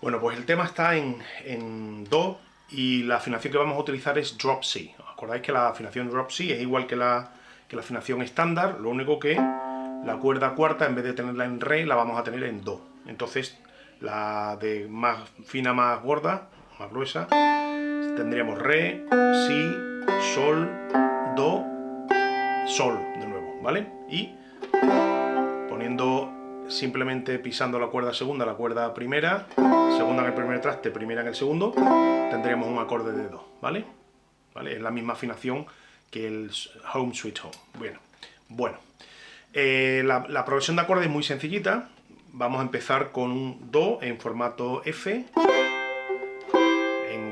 Bueno, pues el tema está en, en Do y la afinación que vamos a utilizar es Drop C. ¿Os acordáis que la afinación Drop C es igual que la, que la afinación estándar? Lo único que la cuerda cuarta, en vez de tenerla en Re, la vamos a tener en Do. Entonces, la de más fina, más gorda, más gruesa, tendríamos Re, Si, Sol, Do, Sol de nuevo, ¿vale? Y poniendo simplemente pisando la cuerda segunda, la cuerda primera, segunda en el primer traste, primera en el segundo, tendríamos un acorde de Do, ¿vale? ¿Vale? Es la misma afinación que el Home Sweet Home. Bueno, bueno. Eh, la, progresión de acordes es muy sencillita. Vamos a empezar con un Do en formato F.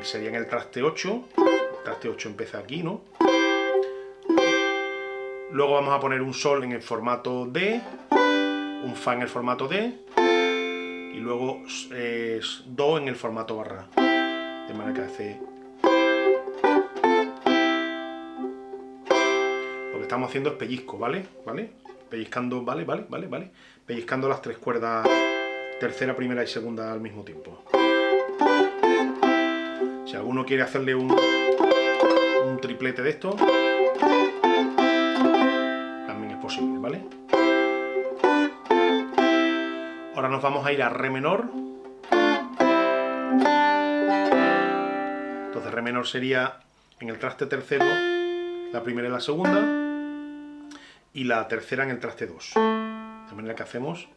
sería en el traste 8. El traste 8 empieza aquí, ¿no? Luego vamos a poner un Sol en el formato D. Un Fa en el formato D. Y luego Do en el formato barra. De manera que hace... Lo que estamos haciendo es pellizco, ¿vale? ¿Vale? pellizcando, vale, vale, vale, vale, pellizcando las tres cuerdas tercera, primera y segunda al mismo tiempo. Si alguno quiere hacerle un, un triplete de esto, nos vamos a ir a re menor. Entonces re menor sería en el traste tercero, la primera y la segunda y la tercera en el traste 2. De manera que hacemos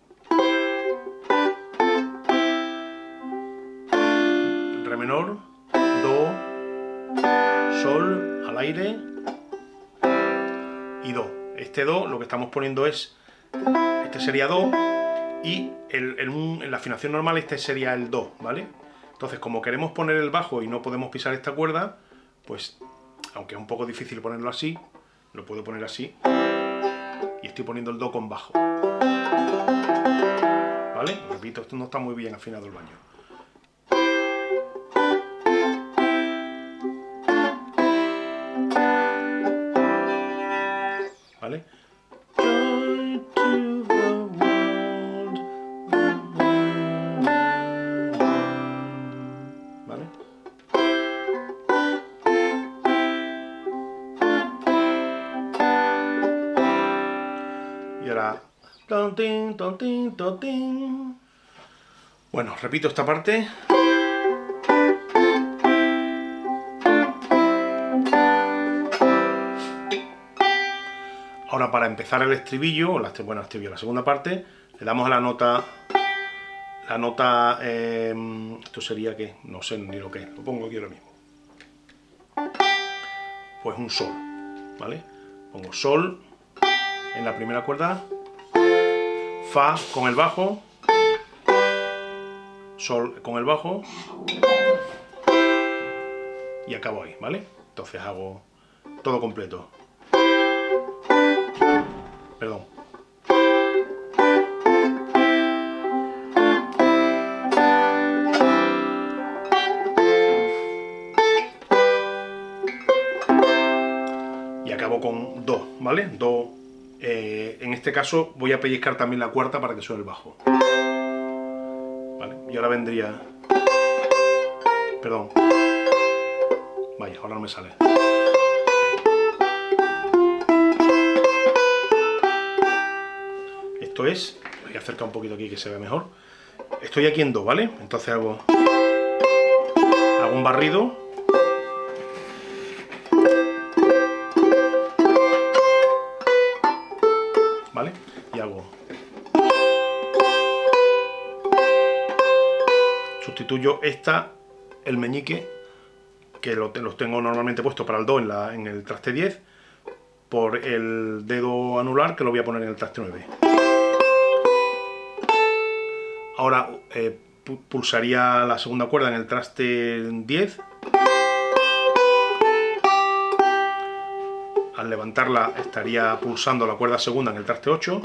Re menor, Do, Sol, al aire y Do. Este Do lo que estamos poniendo es, este sería Do y en la afinación normal este sería el Do, ¿vale? Entonces como queremos poner el bajo y no podemos pisar esta cuerda, pues aunque es un poco difícil ponerlo así, lo puedo poner así y estoy poniendo el do con bajo. ¿Vale? Repito, esto no está muy bien afinado el baño. Bueno, repito esta parte. Ahora para empezar el estribillo, la, bueno, estribillo, la segunda parte, le damos a la nota, la nota, em, esto sería que, no sé ni lo que lo pongo aquí ahora mismo. Pues un sol, ¿vale? Pongo sol en la primera cuerda, Fa con el bajo, Sol con el bajo y acabo ahí, ¿vale? Entonces hago todo completo. Perdón. Este caso voy a pellizcar también la cuarta para que suene el bajo. Y ahora vendría... Perdón. Vaya, ahora no me sale. Esto es... Voy a acercar un poquito aquí que se vea mejor. Estoy aquí en Do, ¿vale? Entonces hago... Hago un barrido sustituyo esta el meñique que lo, los tengo normalmente puesto para el do en el traste 10 por el dedo anular que lo voy a poner en el traste 9 ahora eh, pulsaría la segunda cuerda en el traste 10 al levantarla estaría pulsando la cuerda segunda en el traste 8.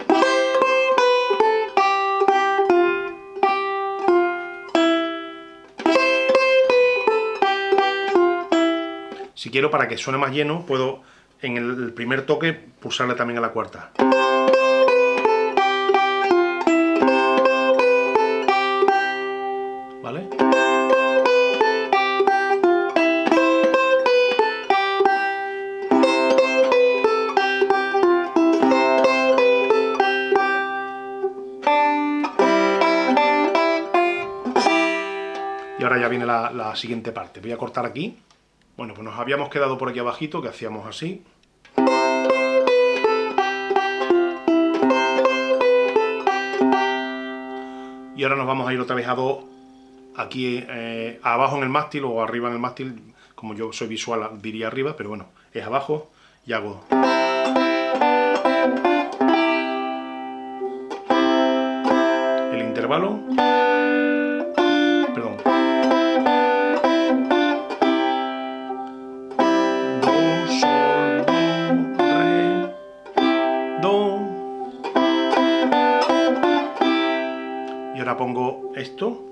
Si quiero, para que suene más lleno, puedo en el primer toque pulsarle también a la cuarta. ¿Vale? Y ahora ya viene la, la siguiente parte. Voy a cortar aquí. Bueno, pues nos habíamos quedado por aquí abajito, que hacíamos así. Y ahora nos vamos a ir otra vez a Do, aquí eh, abajo en el mástil o arriba en el mástil, como yo soy visual diría arriba, pero bueno, es abajo y hago... El intervalo... esto.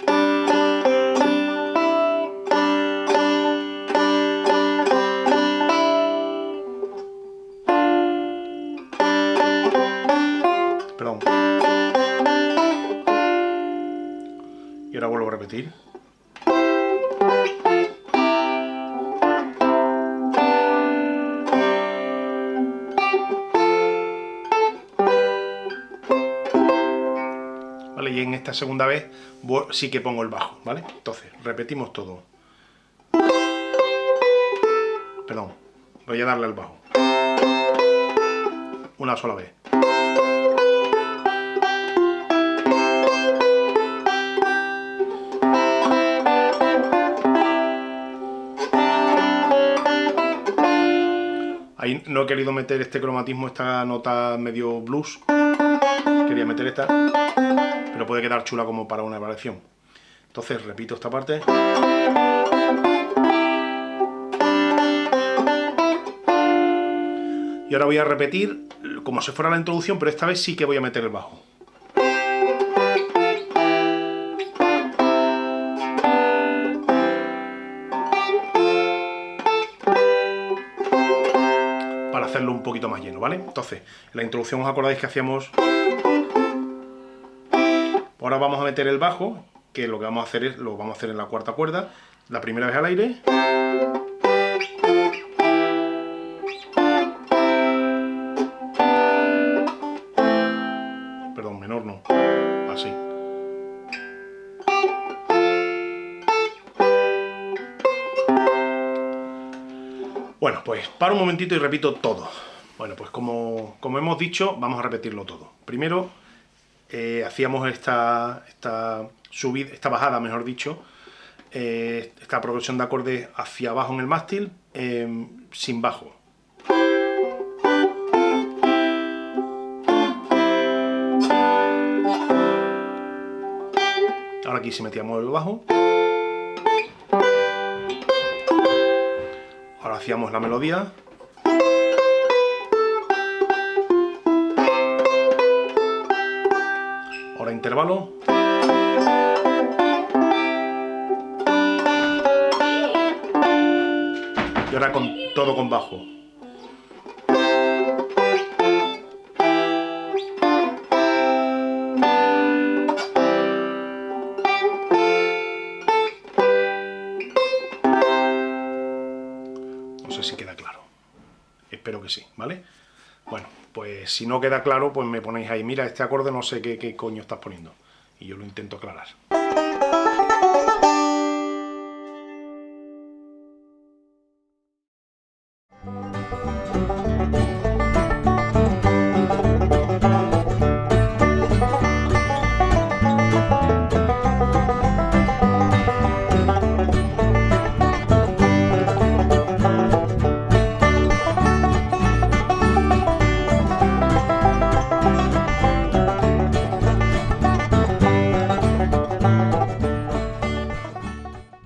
Esta segunda vez sí que pongo el bajo, ¿vale? Entonces, repetimos todo. Perdón, voy a darle al bajo. Una sola vez. Ahí no he querido meter este cromatismo, esta nota medio blues. Quería meter esta, pero puede quedar chula como para una variación. Entonces repito esta parte. Y ahora voy a repetir como si fuera la introducción, pero esta vez sí que voy a meter el bajo. hacerlo un poquito más lleno, ¿vale? Entonces, en la introducción os acordáis que hacíamos... Ahora vamos a meter el bajo, que lo que vamos a hacer es, lo vamos a hacer en la cuarta cuerda, la primera vez al aire. Perdón, menor no, así. Bueno, pues para un momentito y repito todo. Bueno, pues como, hemos dicho, vamos a repetirlo todo. Primero, eh, hacíamos esta, esta, subida, esta bajada, mejor dicho, eh, esta progresión de acordes hacia abajo en el mástil, eh, sin bajo. Ahora aquí si metíamos el bajo. hacíamos la melodía. Intervalo. Y ahora con todo con bajo. si queda claro. Espero que sí, ¿vale? Bueno, pues si no queda claro, pues me ponéis ahí, mira, este acorde no sé qué, qué coño estás poniendo. Y yo lo intento aclarar.